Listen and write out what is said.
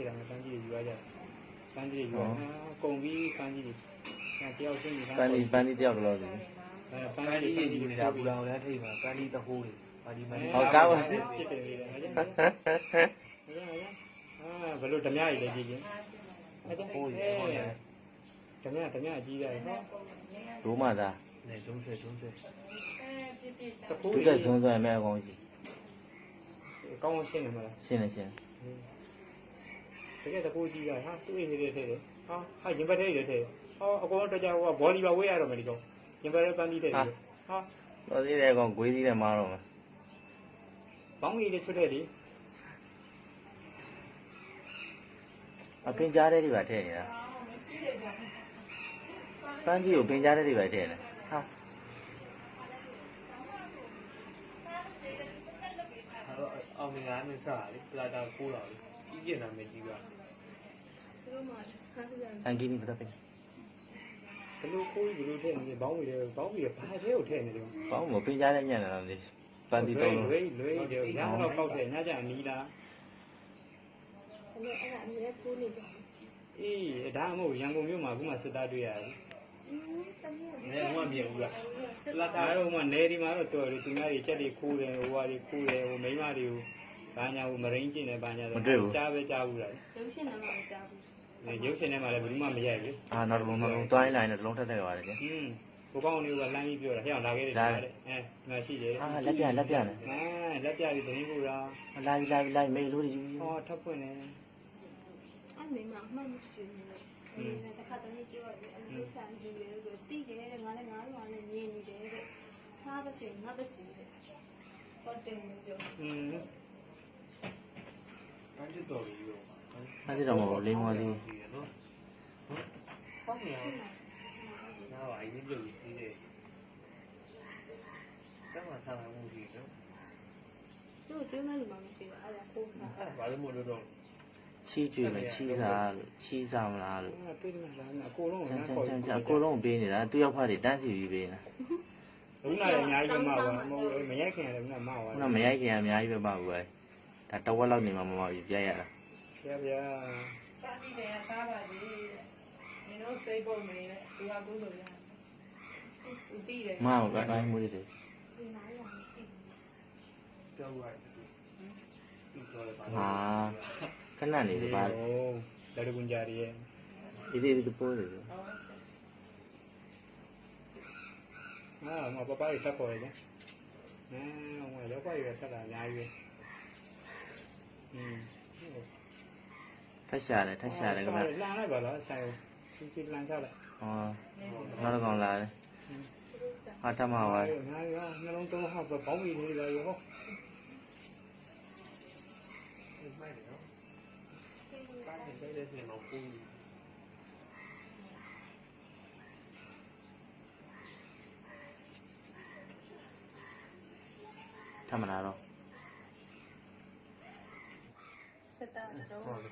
ဖြစ်တာမပန်းကြီးတွေယူရကြပန်းကြီးတွေယူရကုန်ပြီးပန်းကြီးတွေအဲတယောက်ချင်းဒီပန်းဒီပန်းဒီတယောက်တော့စီအဲပပန်းန်းလီကြီးတွေတွေယူယူနေတာနေတာပူပူလောလောင်င်လည်းထိတ်မှာပန်းလီတဟိုးတွေပါဒီမန်ဟုတ်ကားပါစေဖြစ်တယ်လေအဲကြောင့်အာဘယ်လိုဓမြရည်လဲကြည့်ချင်းအဲကြောင့်ဟိုးအဲတွေဟောတယ်ဓမြဓမြကြီးရတယ်နော်ဒိုးမသားနေဇုံးဆွဲဇုံးဆွဲတကူသူတက်ဇွန်းဇွန်းမဲ့အကောင်ကြီးကောင်းအောင်ရှင်းနေမလားရှင်းနေရှင်း တကယ်တကူကြီးကဟာသူ့အိမ်လေးထဲတယ်ဟာဟာရင်ပတ်ထဲတယ်ထဲဟောအကောင်တော့ကြာဟိုကဘောလီပါဝေးရတော့မယ်ဒီကောင်ရင်ပတ်ထဲပန်းပြီးတယ်ဟာတော်သေးတဲ့အကောင်ဂွေးသေးတယ်မားတော့မယ်ဘောင်းကြီးလေးချွတ်တဲ့လေအပင်ကြားတဲ့တွေပါထည့်နေတာပန်းကြီးကိုပင်ကြားတဲ့တွေပါထည့်နေဟာအောင်ငါးနဲ့စားလေပလာတာကိုးလာလေ ကြီးကျင်တာမကြီးပါအန်ကီနီပတ်ပင်ဘလို့ကိုကြီးဘလို့ထဲနေဘောင်းကြီးလေဘောင်းကြီးဘာထဲကိုထဲနေတယ်ဘောင်းမပင်ကြားတဲ့ညံ့နေတော့လေပန်းဒီတော့လို့လွေးလွေးတယ်ညတော့ပောက်တယ်ညကြအနီးလားအဲ့ဒါအဲ့ဒါအမြဲကိုးနေကြအေးဒါမှမဟုတ်ရန်ကုန်မြို့မှာခုမှစစ်သားတွေ့ရတယ်อืมတမီးနေတော့မမြင်ဘူးလားလာတာတော့မှနေဒီမှာတော့တော်တယ်သူများတွေချက်တွေခိုးတယ်ဟိုဟာတွေခိုးတယ်ဟိုမိန်းမတွေကို ဘာညာဟိုမရင်းကျင်တယ်ဘာညာကြားပဲကြားဘူးလားရုပ်ရှင်နာမမကြားဘူးရုပ်ရှင်ထဲမှာလည်းဘယ်သူမှမရိုက်ဘူးအာနောက်တစ်လုံးနောက်တစ်လုံးတွိုင်းလိုက်နေတစ်လုံးထက်ထက်ပါတယ်ကျဟင်းဘိုးကောင်းလေးကလမ်းကြီးပြောတာဟဲ့အောင်လာခဲ့တယ်တဲ့အဲမရှိတယ်အာလက်ပြလက်ပြနေအဲလက်ပြပြီးတင်းဖို့လားလာပြီလာပြီလာပြီမေးလို့ယူဟောထပ်ဖွင့်နေအဲ့မိမအမှတ်မရှိနေတယ်အဲ့ဒါတစ်ခါတည်းပြောရတယ်အမျိုးဆန်ကြည့်ရလို့တိတယ်တဲ့ငါလည်းငါတို့ကလည်းညင်နေတယ်တဲ့စားပါစေငါပါစေတဲ့ဟုတ်တယ်ပြောอืมပ န်းချစ်တော်ကြီးရောအဲ့ဒီတော့မဟုတ်လိမ္မောသေးနော်ဟုတ်နေအောင်နားပါအရင်ပြုတ်ကြီးတယ်တမဆာမမှုကြီးနော်သူ့ကျွေးမလို့မရှိဘူးအဲ့ဒါကိုးစားအဲ့ဘာလို့မလို့တော့ချီးကျွေးမယ်ချီးစားလို့ချီးစားမလားလို့အဲပြေးနေတာအကိုလုံးချကမ်းချခေါ်မ်းချမ်းချမ်းအကိုလုံးပေးနေတာသူ့ရောက်ဖတ်တွေတန်းစီပြီးပေးနေတာဘူးနာလည်းအများကြီးပဲမှာပါမဟုတ်မရိုက်ခင်ရတယ်ဘူးနာမှာပါခုနမရိုက်ခင်အများကြီးပဲပါဘူးပဲ ဒါတဝက်လောက်နေမှာမမကြီးပြရတာဆရာဗျာပါတိတယ်စားပါစေတဲ့နင်တို့စိတ်ပုံနေတယ်ဒီကကုလို့ရဦးတည်တယ်မဟုတ်ကတိုင်းမှုတွေဒီနားရအောင်ကြည့်ကြောက်ရတယ်ပြီးတော့လည်းပါဟာခဏနေပါဟိုလက်တကွန်ကြရီရဲ့ဒီဒီဒီပိုးတယ်အာမပပရီတက်ခေါ်ရတယ်အဲဟိုရောက်ပါရတက်တာအများကြီးပဲ อืมထက်ရှာတယ်ထက်ရှာတယ်ကမလမ်းလိုက်ပါလားဆိုင်စီစီလမ်းချလိုက်ဟောနောက်တော့ကောင်လာတယ်ဟာ တမ